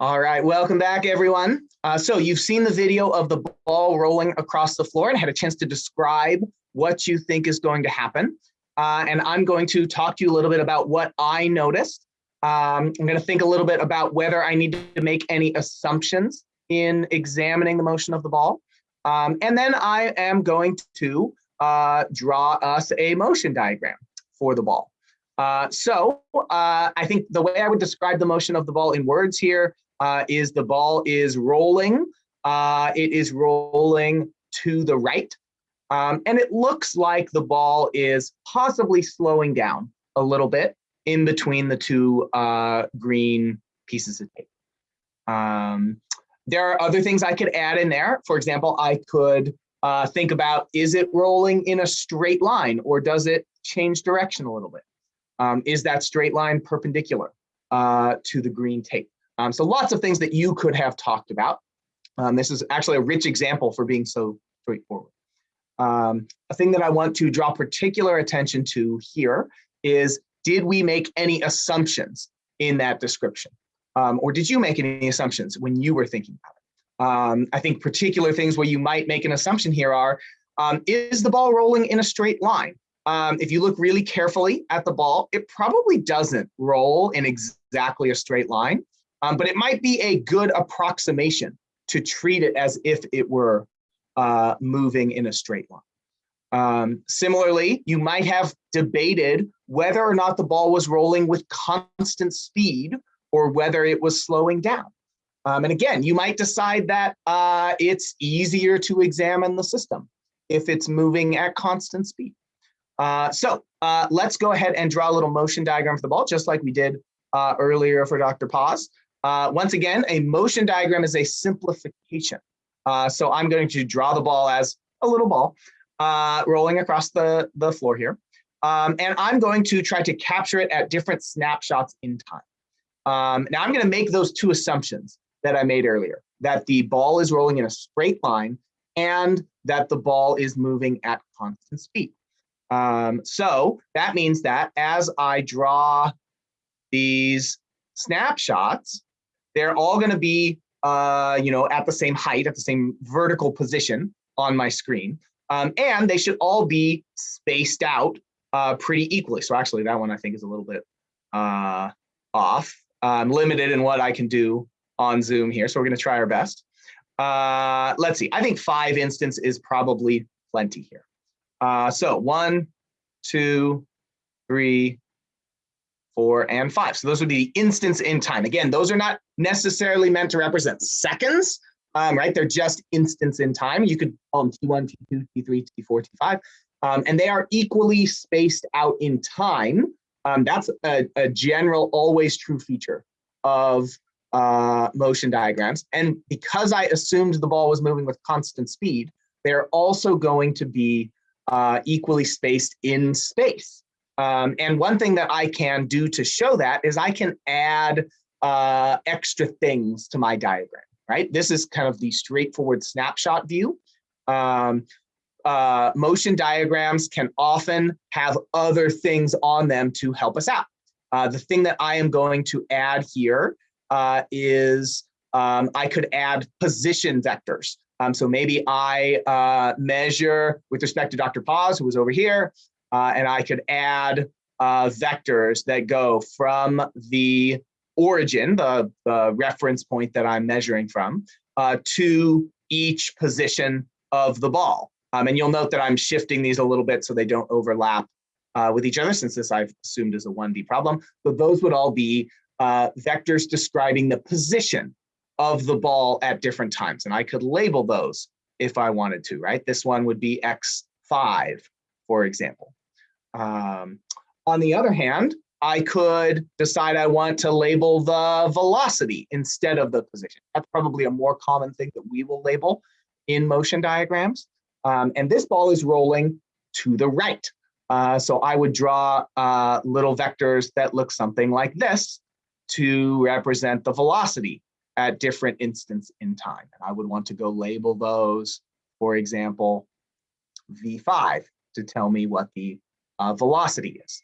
All right, welcome back everyone. Uh, so you've seen the video of the ball rolling across the floor and had a chance to describe what you think is going to happen. Uh, and I'm going to talk to you a little bit about what I noticed. Um, I'm going to think a little bit about whether I need to make any assumptions in examining the motion of the ball. Um, and then I am going to uh, draw us a motion diagram for the ball. Uh, so uh, I think the way I would describe the motion of the ball in words here uh, is the ball is rolling. Uh, it is rolling to the right. Um, and it looks like the ball is possibly slowing down a little bit in between the two uh, green pieces of tape. Um, there are other things I could add in there. For example, I could uh, think about, is it rolling in a straight line or does it change direction a little bit? Um, is that straight line perpendicular uh, to the green tape? Um, so lots of things that you could have talked about. Um, this is actually a rich example for being so straightforward. Um, a thing that I want to draw particular attention to here is, did we make any assumptions in that description? Um, or did you make any assumptions when you were thinking about it? Um, I think particular things where you might make an assumption here are, um, is the ball rolling in a straight line? Um, if you look really carefully at the ball, it probably doesn't roll in exactly a straight line, um, but it might be a good approximation to treat it as if it were uh, moving in a straight line. Um, similarly, you might have debated whether or not the ball was rolling with constant speed or whether it was slowing down. Um, and again, you might decide that uh, it's easier to examine the system if it's moving at constant speed. Uh, so uh, let's go ahead and draw a little motion diagram for the ball, just like we did uh, earlier for Dr. Paz. Uh, once again, a motion diagram is a simplification. Uh, so I'm going to draw the ball as a little ball rolling across the, the floor here. Um, and I'm going to try to capture it at different snapshots in time. Um, now I'm going to make those two assumptions that I made earlier, that the ball is rolling in a straight line and that the ball is moving at constant speed. Um, so that means that as I draw these snapshots, they're all going to be, uh, you know, at the same height, at the same vertical position on my screen. Um, and they should all be spaced out uh, pretty equally. So actually that one I think is a little bit uh, off. I'm limited in what I can do on Zoom here. So we're going to try our best. Uh, let's see. I think five instance is probably plenty here. Uh, so one, two, three, four, and five. So those would be the instants in time. Again, those are not necessarily meant to represent seconds, um, right? They're just instants in time. You could call them T1, T2, T3, T4, T5, um, and they are equally spaced out in time. Um, that's a, a, general, always true feature of uh, motion diagrams. And because I assumed the ball was moving with constant speed, they're also going to be uh, equally spaced in space. Um, and one thing that I can do to show that is I can add uh, extra things to my diagram, right? This is kind of the straightforward snapshot view. Um, uh, motion diagrams can often have other things on them to help us out. Uh, the thing that I am going to add here uh, is um, I could add position vectors. Um, so maybe I uh, measure with respect to Dr. Paz, who was over here, uh, and I could add uh, vectors that go from the origin, the, the reference point that I'm measuring from, uh, to each position of the ball. Um, and you'll note that I'm shifting these a little bit so they don't overlap uh, with each other, since this I've assumed is a 1D problem. But those would all be uh, vectors describing the position of the ball at different times. And I could label those if I wanted to, right? This one would be X5, for example. Um, on the other hand, I could decide I want to label the velocity instead of the position. That's probably a more common thing that we will label in motion diagrams. Um, and this ball is rolling to the right. Uh, so I would draw uh, little vectors that look something like this to represent the velocity at different instants in time. And I would want to go label those, for example, V5 to tell me what the uh, velocity is.